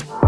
Bye.